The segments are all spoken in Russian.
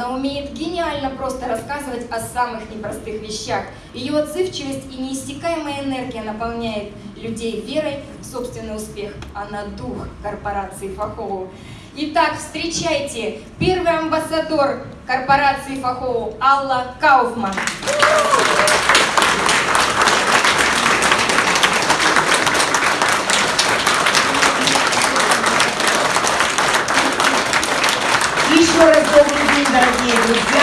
Она умеет гениально просто рассказывать о самых непростых вещах. Ее отзывчивость и неиссякаемая энергия наполняет людей верой в собственный успех. Она дух корпорации Фахоу. Итак, встречайте, первый амбассадор корпорации Фахоу Алла Кауфман. Еще раз дорогие друзья.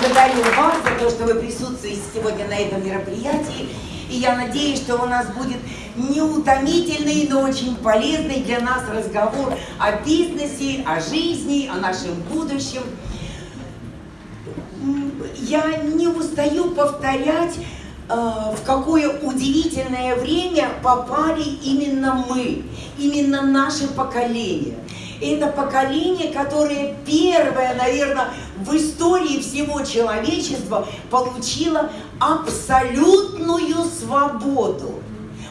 Благодарю вас за то, что вы присутствуете сегодня на этом мероприятии. И я надеюсь, что у нас будет неутомительный, но очень полезный для нас разговор о бизнесе, о жизни, о нашем будущем. Я не устаю повторять, э, в какое удивительное время попали именно мы, именно наше поколение. Это поколение, которое первое, наверное, в истории всего человечества получило абсолютную свободу.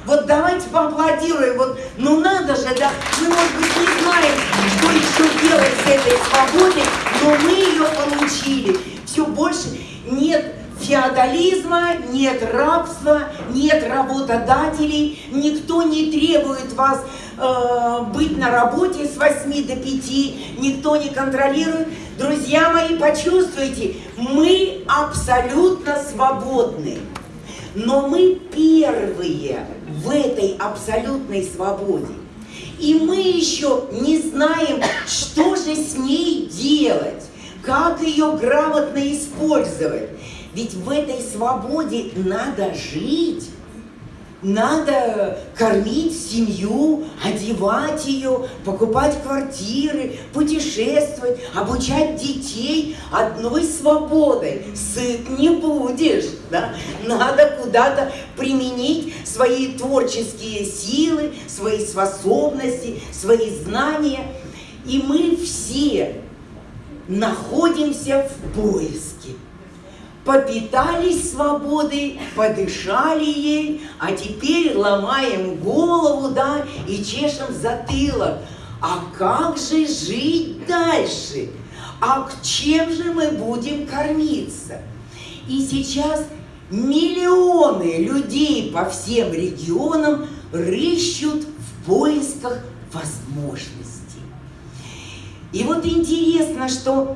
Вот давайте поаплодируем. Вот, ну надо же, да, мы, может быть, не знаем, что еще делать с этой свободой, но мы ее получили. Все больше нет феодализма, нет рабства, нет работодателей, никто не требует вас э, быть на работе с 8 до 5, никто не контролирует. Друзья мои, почувствуйте, мы абсолютно свободны, но мы первые в этой абсолютной свободе. И мы еще не знаем, что же с ней делать, как ее грамотно использовать. Ведь в этой свободе надо жить. Надо кормить семью, одевать ее, покупать квартиры, путешествовать, обучать детей одной свободой. Сыт не будешь, да? Надо куда-то применить свои творческие силы, свои способности, свои знания. И мы все находимся в поиске попитались свободой, подышали ей, а теперь ломаем голову, да, и чешем затылок. А как же жить дальше? А чем же мы будем кормиться? И сейчас миллионы людей по всем регионам рыщут в поисках возможностей. И вот интересно, что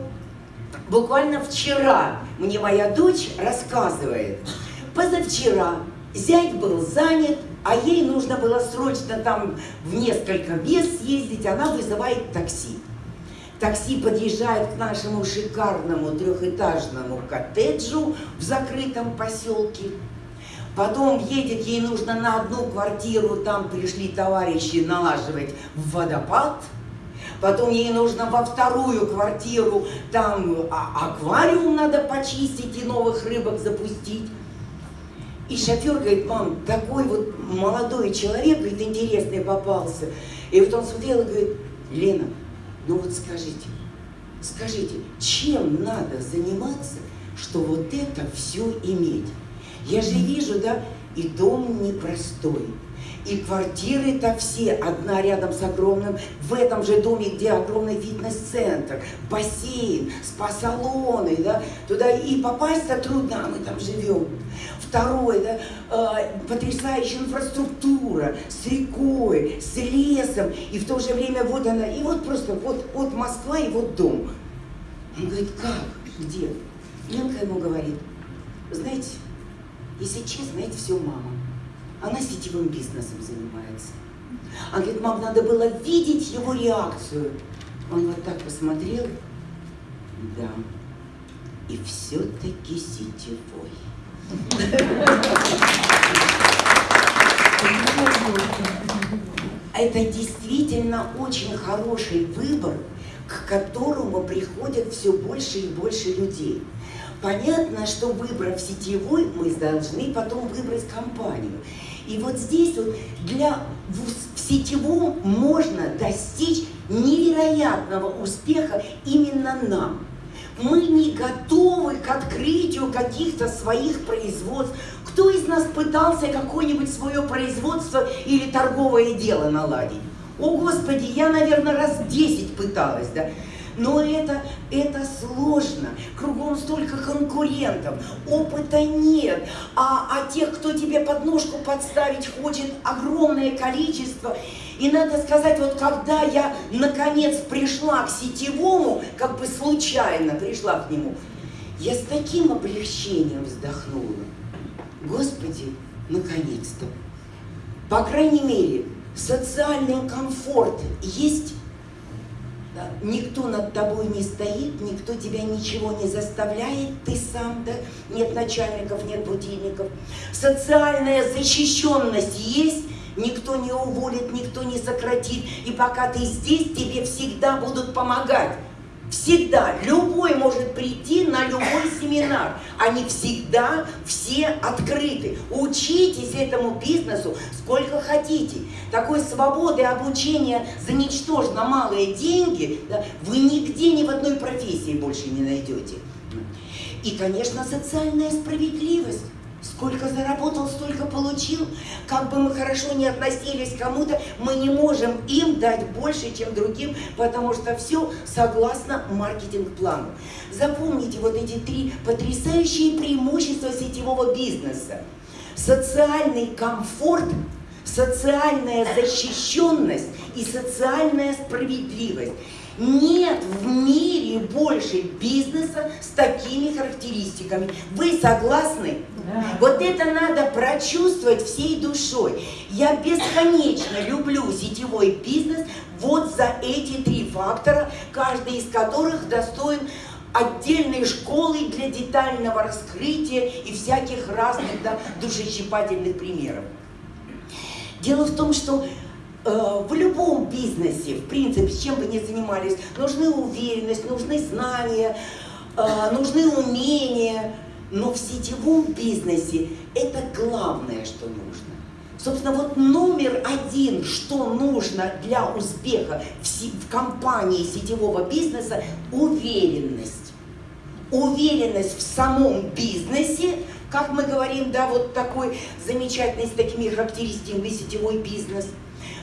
Буквально вчера мне моя дочь рассказывает, позавчера зять был занят, а ей нужно было срочно там в несколько мест съездить, она вызывает такси. Такси подъезжает к нашему шикарному трехэтажному коттеджу в закрытом поселке. Потом едет, ей нужно на одну квартиру, там пришли товарищи налаживать водопад – потом ей нужно во вторую квартиру, там а, аквариум надо почистить и новых рыбок запустить. И шофер говорит, мам, такой вот молодой человек, говорит, интересный попался. И вот он смотрел и говорит, Лена, ну вот скажите, скажите, чем надо заниматься, что вот это все иметь? Я же вижу, да, и дом непростой, и квартиры-то все, одна рядом с огромным, в этом же доме, где огромный фитнес-центр, бассейн, спа-салоны, да, туда и попасть-то трудно, а мы там живем. Второй, да, э, потрясающая инфраструктура с рекой, с лесом, и в то же время вот она, и вот просто вот, вот Москва и вот дом. Он говорит, как, где? Ленка ему говорит, знаете, если честно, это все мама. Она сетевым бизнесом занимается. Она говорит, мам, надо было видеть его реакцию. Он вот так посмотрел, да, и все-таки сетевой. Это действительно очень хороший выбор, к которому приходят все больше и больше людей. Понятно, что выбрав сетевой, мы должны потом выбрать компанию. И вот здесь вот для, в, в сетевом можно достичь невероятного успеха именно нам. Мы не готовы к открытию каких-то своих производств. Кто из нас пытался какое-нибудь свое производство или торговое дело наладить? О, Господи, я, наверное, раз 10 пыталась, да. Но это, это сложно. кругом столько конкурентов, опыта нет, а, а тех, кто тебе подножку подставить хочет, огромное количество. И надо сказать, вот когда я наконец пришла к сетевому, как бы случайно пришла к нему, я с таким облегчением вздохнула. Господи, наконец-то. По крайней мере, социальный комфорт есть? Никто над тобой не стоит, никто тебя ничего не заставляет, ты сам, да? Нет начальников, нет будильников. Социальная защищенность есть, никто не уволит, никто не сократит. И пока ты здесь, тебе всегда будут помогать. Всегда. Любой может прийти на любой семинар. Они всегда все открыты. Учитесь этому бизнесу сколько хотите. Такой свободы обучения за ничтожно малые деньги да, вы нигде ни в одной профессии больше не найдете. И, конечно, социальная справедливость. Сколько заработал, столько получил. Как бы мы хорошо не относились к кому-то, мы не можем им дать больше, чем другим, потому что все согласно маркетинг-плану. Запомните вот эти три потрясающие преимущества сетевого бизнеса. Социальный комфорт, социальная защищенность и социальная справедливость. Нет в мире больше бизнеса с такими характеристиками. Вы согласны? Да. Вот это надо прочувствовать всей душой. Я бесконечно люблю сетевой бизнес вот за эти три фактора, каждый из которых достоин отдельной школы для детального раскрытия и всяких разных да, душещипательных примеров. Дело в том, что в любом бизнесе, в принципе, чем бы ни занимались, нужны уверенность, нужны знания, э, нужны умения, но в сетевом бизнесе это главное, что нужно. Собственно, вот номер один, что нужно для успеха в компании сетевого бизнеса – уверенность. Уверенность в самом бизнесе, как мы говорим, да, вот такой замечательный, с такими характеристиками сетевой бизнес –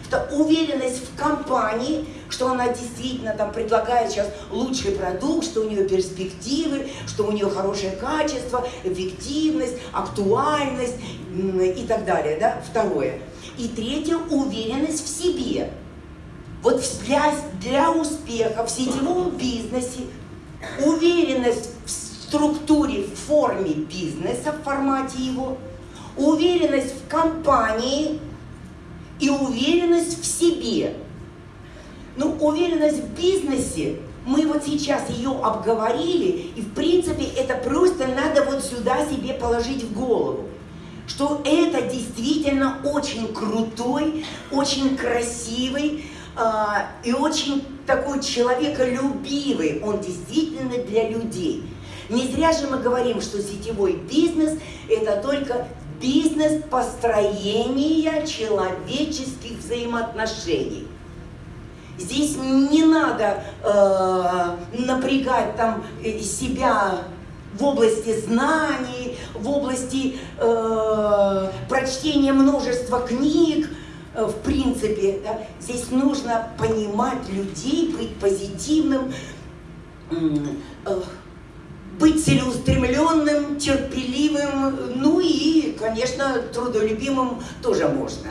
это уверенность в компании, что она действительно там предлагает сейчас лучший продукт, что у нее перспективы, что у нее хорошее качество, эффективность, актуальность и так далее. Да? Второе. И третье, уверенность в себе. Вот для, для успеха в сетевом бизнесе уверенность в структуре, в форме бизнеса, в формате его, уверенность в компании, и уверенность в себе. Ну, уверенность в бизнесе, мы вот сейчас ее обговорили, и в принципе это просто надо вот сюда себе положить в голову что это действительно очень крутой, очень красивый э, и очень такой человеколюбивый, он действительно для людей. Не зря же мы говорим, что сетевой бизнес – это только бизнес построения человеческих взаимоотношений. Здесь не надо э, напрягать там э, себя в области знаний, в области э, прочтения множества книг, э, в принципе. Да? Здесь нужно понимать людей, быть позитивным, э, быть целеустремленным, терпеливым, ну и, конечно, трудолюбимым тоже можно.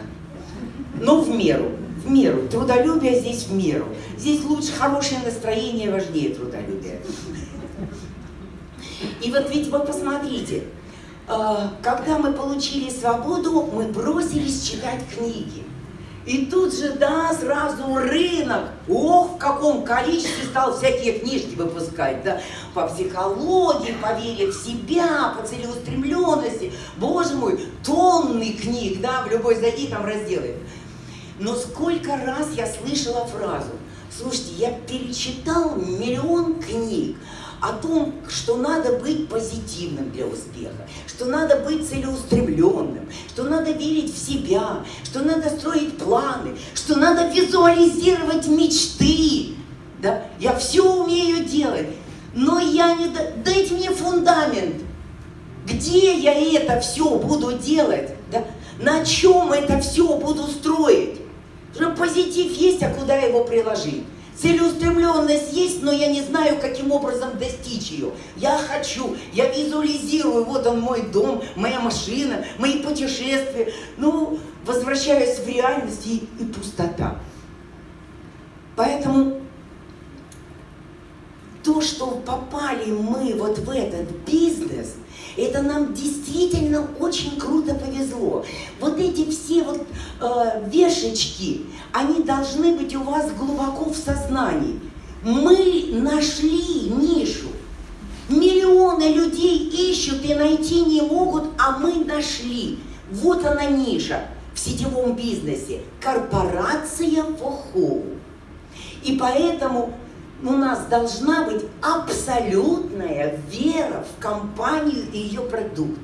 Но в меру, в меру. Трудолюбие здесь в меру. Здесь лучше хорошее настроение важнее трудолюбия. И вот ведь вы посмотрите, а, когда мы получили свободу, мы бросились читать книги. И тут же, да, сразу рынок. Ох, в каком количестве стал всякие книжки выпускать, да, по психологии, по вере в себя, по целеустремленности. Боже мой, тонны книг, да, в любой зайди там разделы. Но сколько раз я слышала фразу, слушайте, я перечитал миллион книг, о том, что надо быть позитивным для успеха, что надо быть целеустремленным, что надо верить в себя, что надо строить планы, что надо визуализировать мечты. Да? Я все умею делать, но я не... Дайте мне фундамент. Где я это все буду делать? Да? На чем это все буду строить? Позитив есть, а куда его приложить? Целеустремленность есть, но я не знаю, каким образом достичь ее. Я хочу, я визуализирую, вот он мой дом, моя машина, мои путешествия. Ну, возвращаюсь в реальность и, и пустота. Поэтому то, что попали мы вот в этот бизнес, это нам действительно очень круто повезло. Вот эти все вот э, вешечки, они должны быть у вас глубоко в сознании. Мы нашли нишу. Миллионы людей ищут и найти не могут, а мы нашли. Вот она ниша в сетевом бизнесе. Корпорация Фохоу. И поэтому у нас должна быть абсолютная вера в компанию и ее продукт.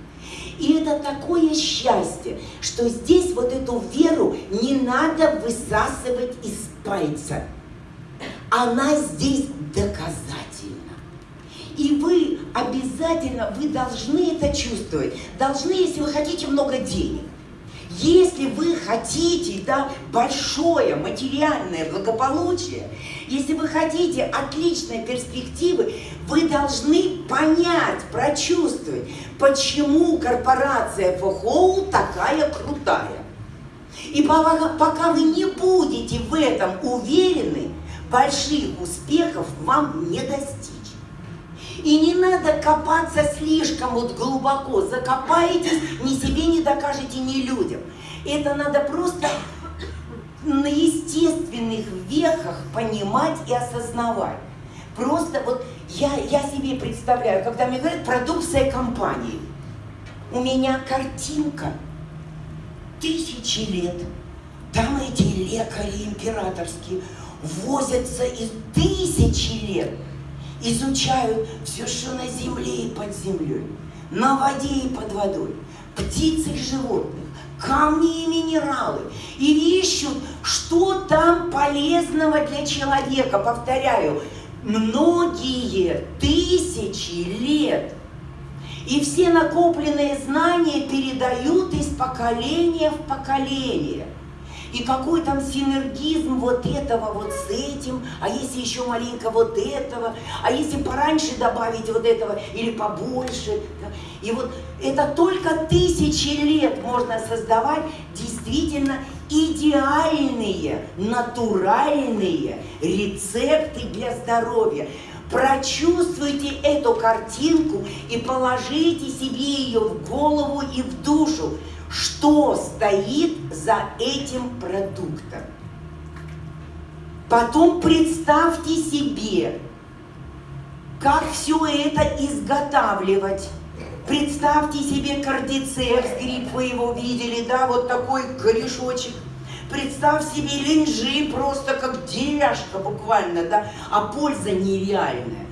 И это такое счастье, что здесь вот эту веру не надо высасывать из пальца. Она здесь доказательна. И вы обязательно, вы должны это чувствовать. Должны, если вы хотите много денег. Если вы хотите да, большое материальное благополучие, если вы хотите отличной перспективы, вы должны понять, прочувствовать, почему корпорация ФХОУ такая крутая. И пока, вы не будете в этом уверены, больших успехов вам не достичь. И не надо копаться слишком вот глубоко. Закопаетесь, ни себе не докажете, ни людям. Это надо просто на естественных вехах понимать и осознавать. Просто вот я, я себе представляю, когда мне говорят продукция компании, у меня картинка тысячи лет. Там эти лекари императорские возятся из тысячи лет изучают все, что на земле и под землей, на воде и под водой, птиц и животных, камни и минералы, и ищут, что там полезного для человека. Повторяю, многие тысячи лет. И все накопленные знания передают из поколения в поколение – и какой там синергизм вот этого вот с этим, а если еще маленько вот этого, а если пораньше добавить вот этого или побольше. И вот это только тысячи лет можно создавать действительно идеальные, натуральные рецепты для здоровья. Прочувствуйте эту картинку и положите себе ее в голову и в душу что стоит за этим продуктом. Потом представьте себе, как все это изготавливать. Представьте себе кардицепс, гриб, вы его видели, да, вот такой корешочек. Представь себе линжи, просто как деревяшка буквально, да, а польза нереальная.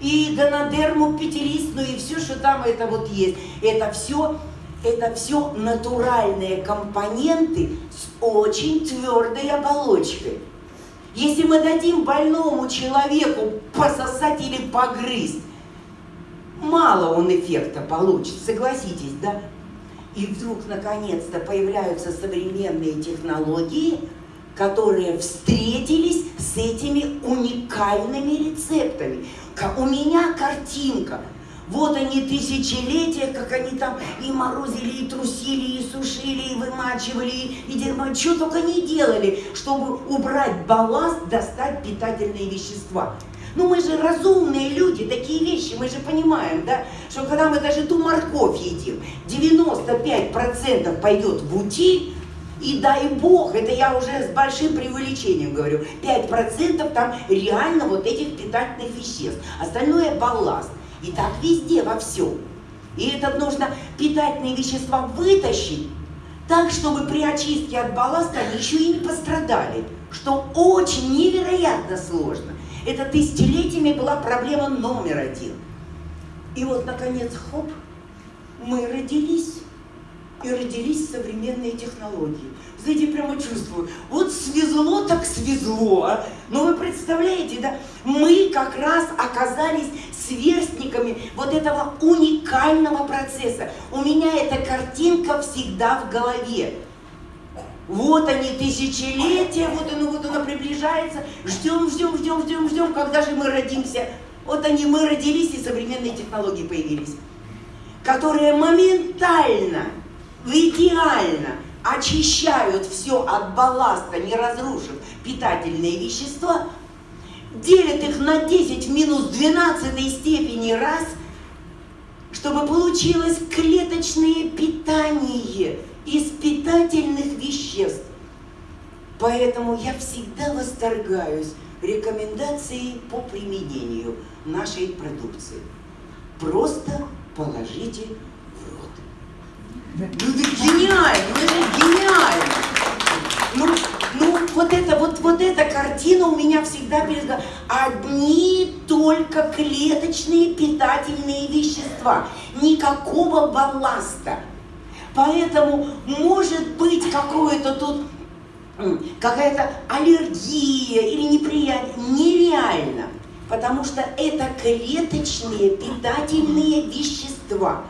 И гонодерму пятеристную, и все, что там это вот есть. Это все это все натуральные компоненты с очень твердой оболочкой. Если мы дадим больному человеку пососать или погрызть, мало он эффекта получит, согласитесь, да? И вдруг, наконец-то, появляются современные технологии, которые встретились с этими уникальными рецептами. У меня картинка – вот они тысячелетия, как они там и морозили, и трусили, и сушили, и вымачивали, и дерьмо, что только не делали, чтобы убрать балласт, достать питательные вещества. Ну мы же разумные люди, такие вещи, мы же понимаем, да, что когда мы даже ту морковь едим, 95% пойдет в утиль, и дай бог, это я уже с большим преувеличением говорю, 5% там реально вот этих питательных веществ, остальное балласт. И так везде, во всем. И это нужно питательные вещества вытащить, так, чтобы при очистке от балласта они еще и не пострадали, что очень невероятно сложно. Это тысячелетиями была проблема номер один. И вот, наконец, хоп, мы родились, и родились современные технологии. Знаете, прямо чувствую, вот свезло так свезло. А? Но вы представляете, да, мы как раз оказались сверстниками вот этого уникального процесса. У меня эта картинка всегда в голове. Вот они, тысячелетия, вот оно, вот оно приближается. Ждем, ждем, ждем, ждем, ждем, когда же мы родимся. Вот они, мы родились, и современные технологии появились, которые моментально, идеально очищают все от балласта, не разрушив питательные вещества, делят их на 10 в минус 12 степени раз, чтобы получилось клеточное питание из питательных веществ. Поэтому я всегда восторгаюсь рекомендацией по применению нашей продукции. Просто положите. Ну это гениально, это гениально. Ну, ну вот это вот, вот эта картина у меня всегда перед. Одни только клеточные питательные вещества. Никакого балласта. Поэтому может быть какое-то тут какая-то аллергия или неприятие. Нереально. Потому что это клеточные питательные вещества.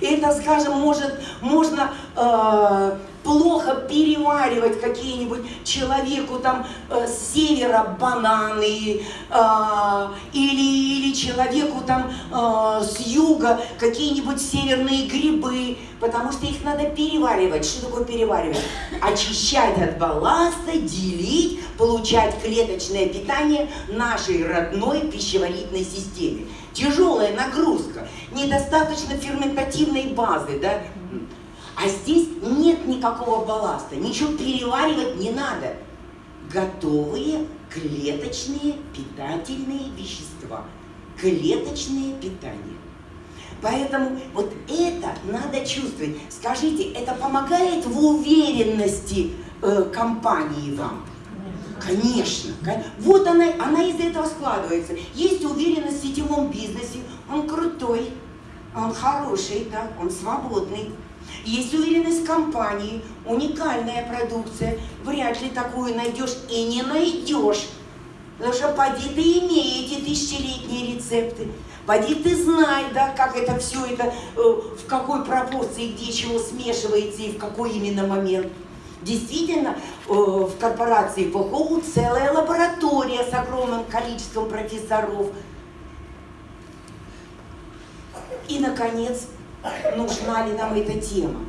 Это, скажем, может, можно э, плохо переваривать какие-нибудь человеку там э, с севера бананы э, или, или человеку там э, с юга какие-нибудь северные грибы, потому что их надо переваривать. Что такое переваривать? Очищать от балласта, делить, получать клеточное питание нашей родной пищеварительной системе. Тяжелая нагрузка, недостаточно ферментативной базы, да? А здесь нет никакого балласта, ничего переваривать не надо. Готовые клеточные питательные вещества. Клеточное питание. Поэтому вот это надо чувствовать. Скажите, это помогает в уверенности э, компании вам? Конечно. Вот она, она из этого складывается. Есть уверенность в сетевом бизнесе, он крутой, он хороший, да, он свободный. Есть уверенность компании, уникальная продукция, вряд ли такую найдешь и не найдешь. Потому что поди ты имей эти тысячелетние рецепты. Поди ты знай, да, как это все это, э, в какой пропорции, где чего смешивается и в какой именно момент. Действительно, э, в корпорации ФХУ целая лаборатория с огромным количеством профессоров. И, наконец, нужна ли нам эта тема.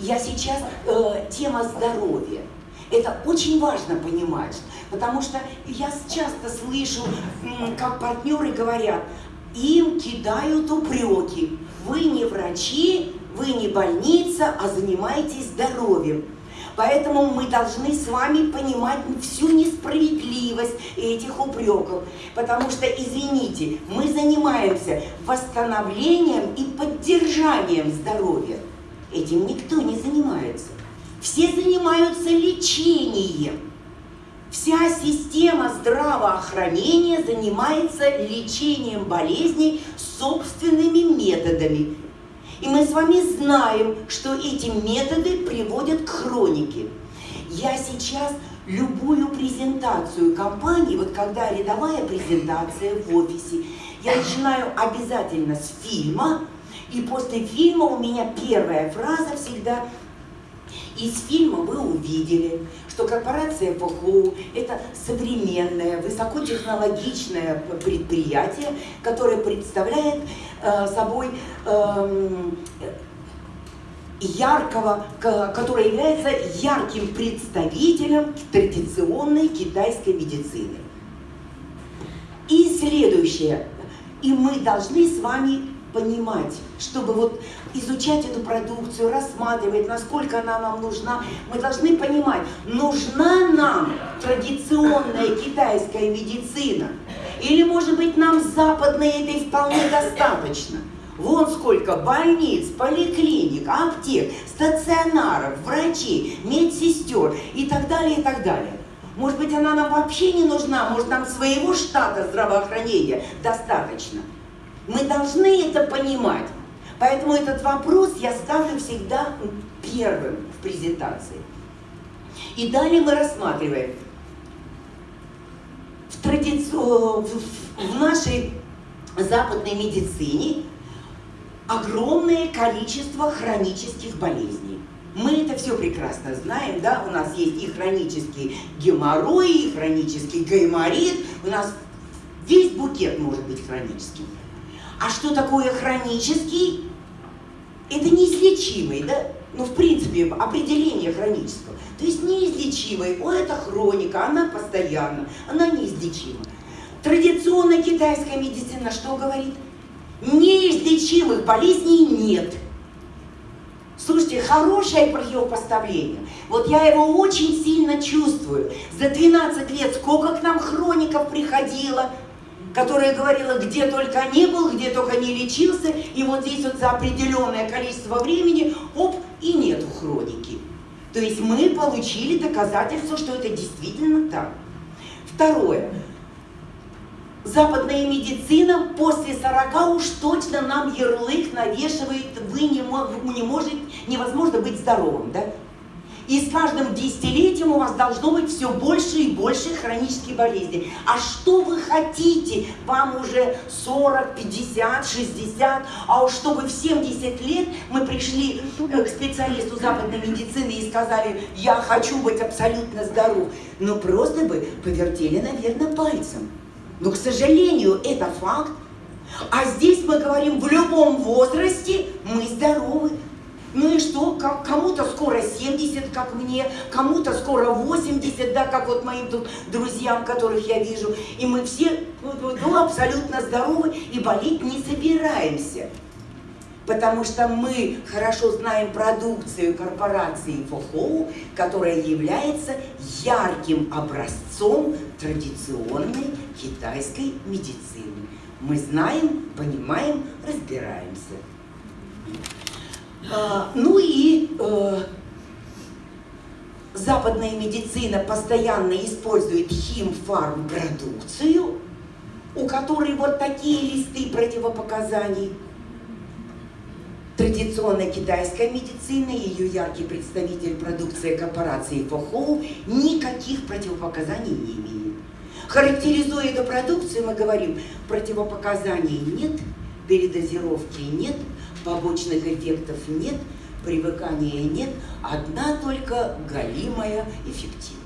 Я сейчас, э, тема здоровья. Это очень важно понимать, потому что я часто слышу, как партнеры говорят, им кидают упреки. Вы не врачи, вы не больница, а занимаетесь здоровьем. Поэтому мы должны с вами понимать всю несправедливость этих упреков. Потому что, извините, мы занимаемся восстановлением и поддержанием здоровья. Этим никто не занимается. Все занимаются лечением. Вся система здравоохранения занимается лечением болезней собственными методами и мы с вами знаем, что эти методы приводят к хронике. Я сейчас любую презентацию компании, вот когда рядовая презентация в офисе, я начинаю обязательно с фильма, и после фильма у меня первая фраза всегда из фильма вы увидели, что корпорация ПХУ – это современное, высокотехнологичное предприятие, которое представляет э, собой э, яркого, которое является ярким представителем традиционной китайской медицины. И следующее. И мы должны с вами понимать, чтобы вот изучать эту продукцию, рассматривать, насколько она нам нужна, мы должны понимать, нужна нам традиционная китайская медицина, или, может быть, нам западной этой вполне достаточно. Вон сколько больниц, поликлиник, аптек, стационаров, врачей, медсестер и так далее, и так далее. Может быть, она нам вообще не нужна, может, нам своего штата здравоохранения достаточно. Мы должны это понимать. Поэтому этот вопрос я ставлю всегда первым в презентации. И далее мы рассматриваем в, традици... в нашей западной медицине огромное количество хронических болезней. Мы это все прекрасно знаем, да, у нас есть и хронический геморрой, и хронический гайморит, у нас весь букет может быть хроническим. А что такое хронический? Это неизлечимый, да? Ну, в принципе, определение хронического. То есть неизлечимый, о, это хроника, она постоянно, она неизлечима. Традиционная китайская медицина что говорит? Неизлечимых болезней нет. Слушайте, хорошее противопоставление. Вот я его очень сильно чувствую. За 12 лет сколько к нам хроников приходило, которая говорила, где только не был, где только не лечился, и вот здесь вот за определенное количество времени, оп, и нету хроники. То есть мы получили доказательство, что это действительно так. Второе. Западная медицина после 40 уж точно нам ярлык навешивает, вы не, не можете, невозможно быть здоровым, да? С каждым десятилетием у вас должно быть все больше и больше хронических болезней. А что вы хотите? Вам уже 40, 50, 60, а уж чтобы в 70 лет мы пришли э, к специалисту западной медицины и сказали, я хочу быть абсолютно здоров. Ну просто бы повертели, наверное, пальцем. Но, к сожалению, это факт. А здесь мы говорим, в любом возрасте мы здоровы. Ну и что, кому-то скоро 70, как мне, кому-то скоро 80, да, как вот моим тут друзьям, которых я вижу. И мы все ну, абсолютно здоровы и болеть не собираемся. Потому что мы хорошо знаем продукцию корпорации Фохоу, которая является ярким образцом традиционной китайской медицины. Мы знаем, понимаем, разбираемся. А, ну и э, западная медицина постоянно использует химфарм-продукцию, у которой вот такие листы противопоказаний. Традиционная китайская медицина, ее яркий представитель продукции корпорации Фохоу, никаких противопоказаний не имеет. Характеризуя эту продукцию, мы говорим, противопоказаний нет, передозировки нет, побочных эффектов нет, привыкания нет, одна только галимая эффективность.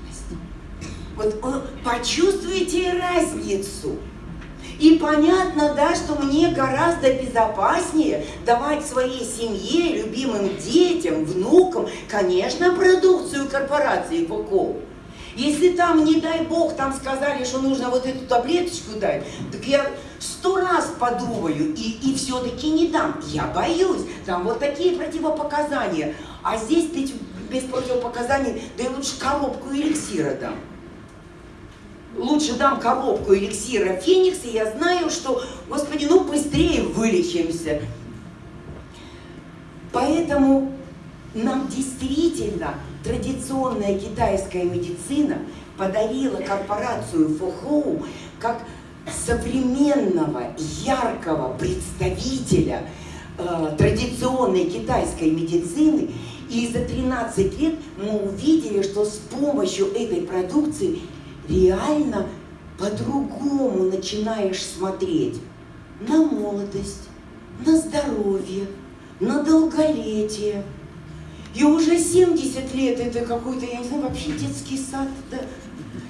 Вот почувствуйте разницу. И понятно, да, что мне гораздо безопаснее давать своей семье, любимым детям, внукам, конечно, продукцию корпорации Фуко. Если там, не дай бог, там сказали, что нужно вот эту таблеточку дать, так я сто раз подумаю и, и все-таки не дам. Я боюсь, там вот такие противопоказания. А здесь ты без противопоказаний, да и лучше коробку эликсира дам. Лучше дам коробку эликсира Феникс, и я знаю, что, господи, ну быстрее вылечимся. Поэтому нам действительно традиционная китайская медицина подарила корпорацию Фохоу как современного, яркого представителя э, традиционной китайской медицины. И за 13 лет мы увидели, что с помощью этой продукции реально по-другому начинаешь смотреть на молодость, на здоровье, на долголетие. И уже 70 лет это какой-то, я не знаю, вообще детский сад, да?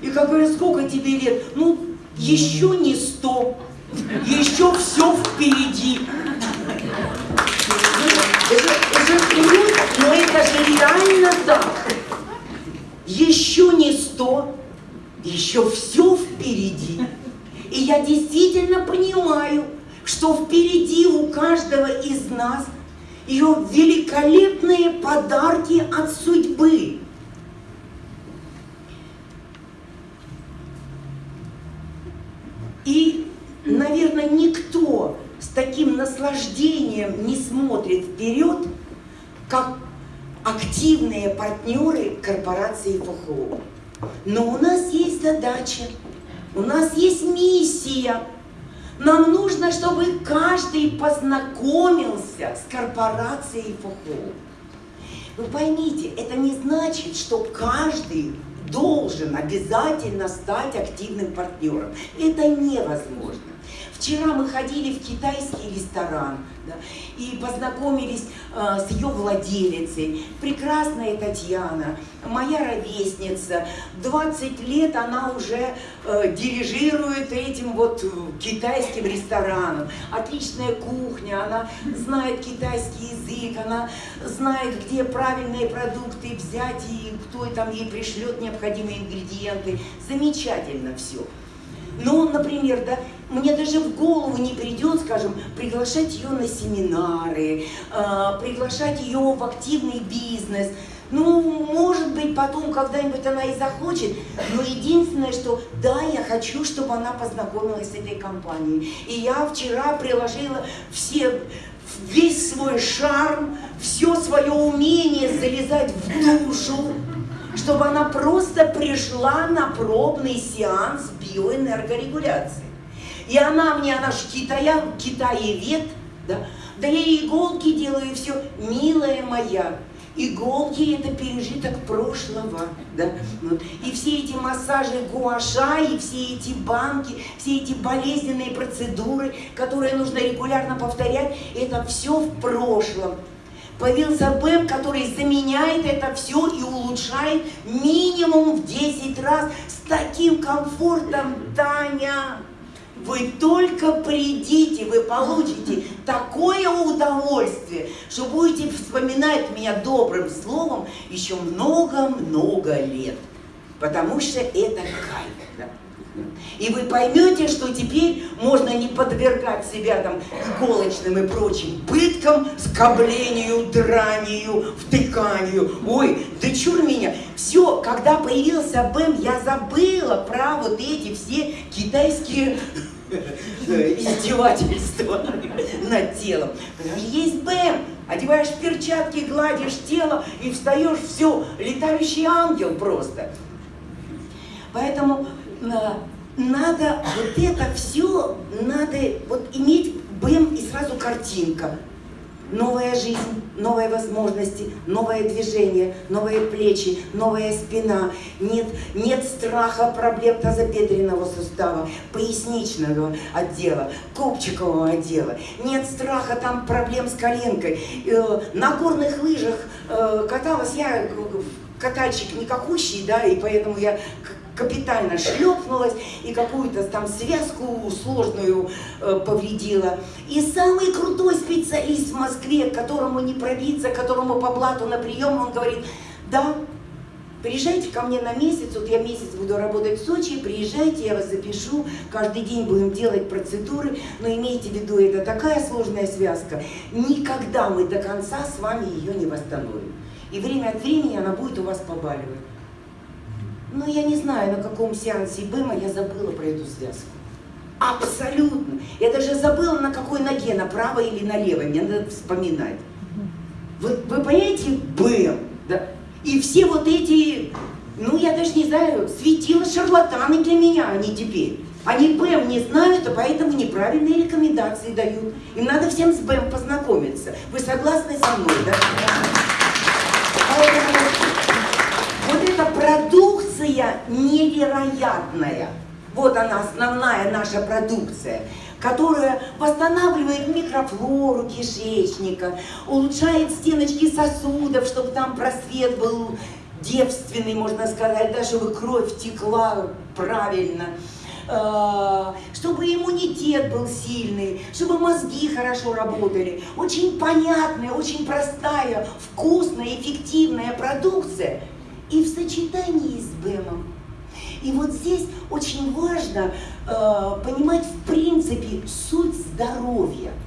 И как говорят, сколько тебе лет? Ну, еще не сто, еще все впереди. Это, это но это же реально так. Еще не сто, еще все впереди. И я действительно понимаю, что впереди у каждого из нас ее великолепные подарки от судьбы. И, наверное, никто с таким наслаждением не смотрит вперед, как активные партнеры корпорации ФХО. Но у нас есть задача, у нас есть миссия. Нам нужно, чтобы каждый познакомился с корпорацией ФХО. Вы поймите, это не значит, что каждый должен обязательно стать активным партнером. Это невозможно. Вчера мы ходили в китайский ресторан да, и познакомились э, с ее владелицей. Прекрасная Татьяна, моя ровесница. 20 лет она уже э, дирижирует этим вот китайским рестораном. Отличная кухня, она знает китайский язык, она знает, где правильные продукты взять и кто там ей пришлет необходимые ингредиенты. Замечательно все. Ну, например, да, мне даже в голову не придет, скажем, приглашать ее на семинары, э, приглашать ее в активный бизнес. Ну, может быть, потом когда-нибудь она и захочет, но единственное, что да, я хочу, чтобы она познакомилась с этой компанией. И я вчера приложила все, весь свой шарм, все свое умение залезать в душу, чтобы она просто пришла на пробный сеанс биоэнергорегуляции. И она мне, она же китая, китаевед, да, да я иголки делаю, все, милая моя, иголки это пережиток прошлого, да, и все эти массажи гуаша, и все эти банки, все эти болезненные процедуры, которые нужно регулярно повторять, это все в прошлом. Появился БЭМ, который заменяет это все и улучшает минимум в 10 раз с таким комфортом, Таня. Вы только придите, вы получите такое удовольствие, что будете вспоминать меня добрым словом еще много-много лет. Потому что это кайф. Да? И вы поймете, что теперь можно не подвергать себя там иголочным и прочим пыткам, скоблению, дранию, втыканию. Ой, да чур меня. Все, когда появился БЭМ, я забыла про вот эти все китайские издевательства над телом. Есть БЭМ, одеваешь перчатки, гладишь тело и встаешь, все, летающий ангел просто. Поэтому надо вот это все, надо вот иметь БЭМ и сразу картинка. Новая жизнь, новые возможности, новое движение, новые плечи, новая спина. Нет, нет страха проблем тазобедренного сустава, поясничного отдела, копчикового отдела. Нет страха там проблем с коленкой. Э, на горных лыжах э, каталась я, катальщик никакущий, да, и поэтому я капитально шлепнулась и какую-то там связку сложную э, повредила. И самый крутой специалист в Москве, которому не пробиться, которому по блату на прием, он говорит, да, приезжайте ко мне на месяц, вот я месяц буду работать в Сочи, приезжайте, я вас запишу, каждый день будем делать процедуры, но имейте в виду, это такая сложная связка, никогда мы до конца с вами ее не восстановим. И время от времени она будет у вас побаливать. Ну, я не знаю, на каком сеансе БЭМа я забыла про эту связку. Абсолютно. Я даже забыла, на какой ноге, на правой или на левой. Мне надо вспоминать. Вы, вы понимаете, БЭМ, да? И все вот эти, ну, я даже не знаю, светила шарлатаны для меня они теперь. Они БЭМ не знают, а поэтому неправильные рекомендации дают. Им надо всем с БЭМ познакомиться. Вы согласны со мной, да? Поэтому вот эта продукция невероятная. Вот она, основная наша продукция, которая восстанавливает микрофлору кишечника, улучшает стеночки сосудов, чтобы там просвет был девственный, можно сказать, да, чтобы кровь текла правильно, э, чтобы иммунитет был сильный, чтобы мозги хорошо работали. Очень понятная, очень простая, вкусная, эффективная продукция – и в сочетании с БЭМом. И вот здесь очень важно э, понимать в принципе суть здоровья –